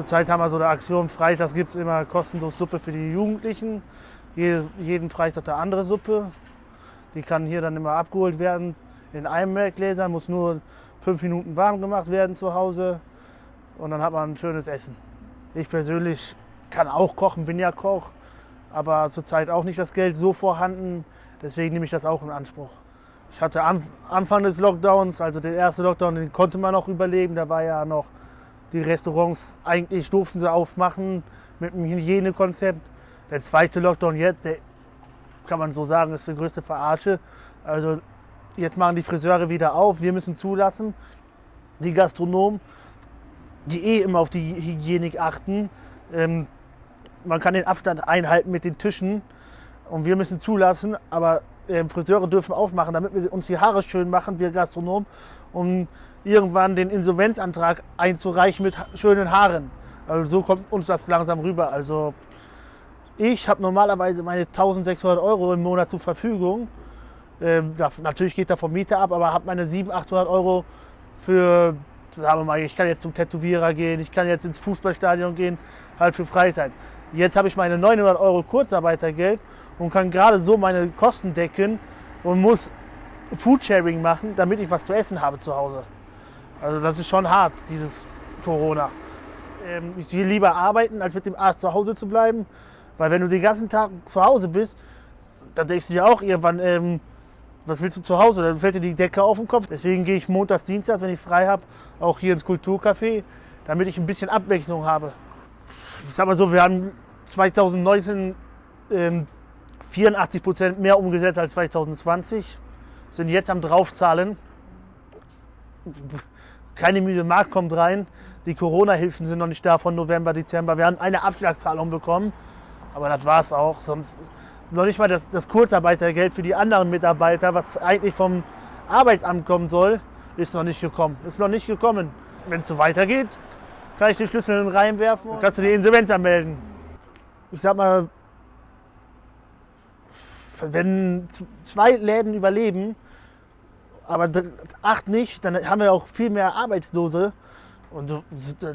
Zurzeit haben wir so eine Aktion, Freitags gibt es immer kostenlos Suppe für die Jugendlichen. jeden Freitag eine andere Suppe. Die kann hier dann immer abgeholt werden in einem Melkgläser, muss nur fünf Minuten warm gemacht werden zu Hause und dann hat man ein schönes Essen. Ich persönlich kann auch kochen, bin ja Koch, aber zurzeit auch nicht das Geld so vorhanden, deswegen nehme ich das auch in Anspruch. Ich hatte am Anfang des Lockdowns, also den ersten Lockdown, den konnte man noch überleben, da war ja noch die Restaurants, eigentlich durften sie aufmachen mit einem Hygienekonzept. Der zweite Lockdown jetzt, der kann man so sagen, ist die größte Verarsche. Also jetzt machen die Friseure wieder auf, wir müssen zulassen. Die Gastronomen, die eh immer auf die Hygienik achten, ähm, man kann den Abstand einhalten mit den Tischen und wir müssen zulassen, aber äh, Friseure dürfen aufmachen, damit wir uns die Haare schön machen, wir Gastronomen, um irgendwann den Insolvenzantrag einzureichen mit schönen Haaren. Also so kommt uns das langsam rüber. Also ich habe normalerweise meine 1600 Euro im Monat zur Verfügung. Ähm, da, natürlich geht da vom Mieter ab, aber habe meine 700, 800 Euro für, sagen wir mal, ich kann jetzt zum Tätowierer gehen, ich kann jetzt ins Fußballstadion gehen, halt für Freizeit. Jetzt habe ich meine 900 Euro Kurzarbeitergeld und kann gerade so meine Kosten decken und muss Foodsharing machen, damit ich was zu essen habe zu Hause. Also das ist schon hart, dieses Corona. Ähm, ich gehe lieber arbeiten, als mit dem Arzt zu Hause zu bleiben. Weil wenn du den ganzen Tag zu Hause bist, dann denkst du dir auch irgendwann, ähm, was willst du zu Hause? Dann fällt dir die Decke auf den Kopf. Deswegen gehe ich montags, dienstags, wenn ich frei habe, auch hier ins Kulturcafé, damit ich ein bisschen Abwechslung habe. Ich sag mal so, wir haben 2019 ähm, 84 Prozent mehr umgesetzt als 2020, sind jetzt am draufzahlen keine müde Markt kommt rein. Die Corona-Hilfen sind noch nicht da von November, Dezember. Wir haben eine Abschlagszahlung bekommen, aber das war es auch. Sonst noch nicht mal das, das Kurzarbeitergeld für die anderen Mitarbeiter, was eigentlich vom Arbeitsamt kommen soll, ist noch nicht gekommen. Ist noch nicht gekommen. Wenn es so weitergeht, kann ich den Schlüssel reinwerfen und kannst du die Insolvenz anmelden. Ich sag mal, wenn zwei Läden überleben, aber acht nicht, dann haben wir auch viel mehr Arbeitslose. Und du,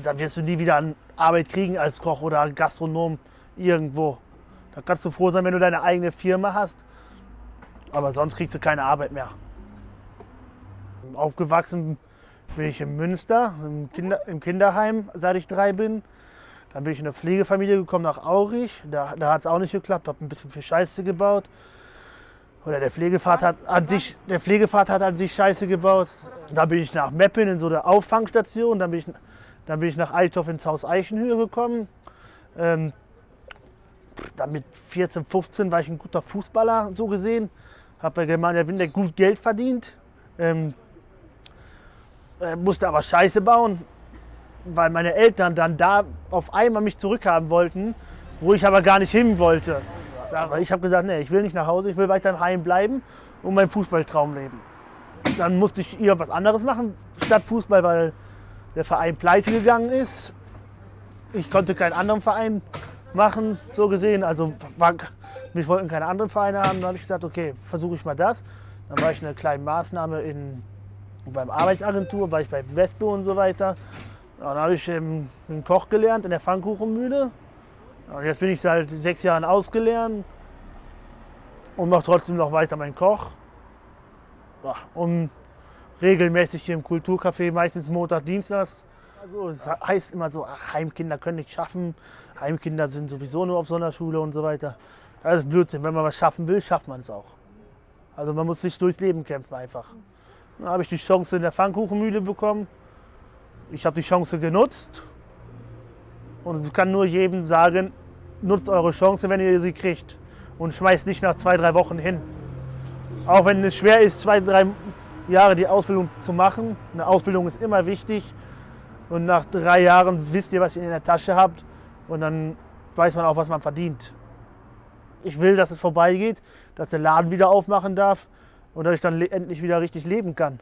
dann wirst du nie wieder an Arbeit kriegen als Koch oder Gastronom irgendwo. Da kannst du froh sein, wenn du deine eigene Firma hast. Aber sonst kriegst du keine Arbeit mehr. Aufgewachsen bin ich in Münster, im, Kinder, im Kinderheim, seit ich drei bin. Dann bin ich in eine Pflegefamilie gekommen nach Aurich. Da, da hat es auch nicht geklappt, habe ein bisschen viel Scheiße gebaut. Oder der Pflegevater hat an sich, der Pflegevater hat an sich Scheiße gebaut. Da bin ich nach Meppen in so eine Auffangstation. Dann bin ich, dann bin ich nach Althoff ins Haus Eichenhöhe gekommen. Ähm, dann mit 14, 15 war ich ein guter Fußballer, so gesehen. Habe bei Germania Windeck gut Geld verdient. Ähm, äh, musste aber Scheiße bauen, weil meine Eltern dann da auf einmal mich zurückhaben wollten, wo ich aber gar nicht hin wollte. Aber ich habe gesagt, nee, ich will nicht nach Hause, ich will weiter im Heim bleiben und meinen Fußballtraum leben. Dann musste ich irgendwas anderes machen statt Fußball, weil der Verein pleite gegangen ist. Ich konnte keinen anderen Verein machen, so gesehen. Also war, mich wollten keine anderen Vereine haben. Dann habe ich gesagt, okay, versuche ich mal das. Dann war ich in einer kleinen Maßnahme in, beim Arbeitsagentur, war ich bei Wespe und so weiter. Dann habe ich ähm, einen Koch gelernt in der Pfannkuchenmühle. Und jetzt bin ich seit sechs Jahren ausgelernt und mache trotzdem noch weiter meinen Koch. Und regelmäßig hier im Kulturcafé, meistens Montag, Dienstags. Also es heißt immer so, ach, Heimkinder können nicht schaffen, Heimkinder sind sowieso nur auf Sonderschule und so weiter. Das ist Blödsinn. Wenn man was schaffen will, schafft man es auch. Also man muss sich durchs Leben kämpfen einfach. Dann habe ich die Chance in der Pfannkuchenmühle bekommen. Ich habe die Chance genutzt und kann nur jedem sagen, nutzt eure Chance, wenn ihr sie kriegt. Und schmeißt nicht nach zwei, drei Wochen hin. Auch wenn es schwer ist, zwei, drei Jahre die Ausbildung zu machen. Eine Ausbildung ist immer wichtig. Und nach drei Jahren wisst ihr, was ihr in der Tasche habt. Und dann weiß man auch, was man verdient. Ich will, dass es vorbeigeht, dass der Laden wieder aufmachen darf und dass ich dann endlich wieder richtig leben kann.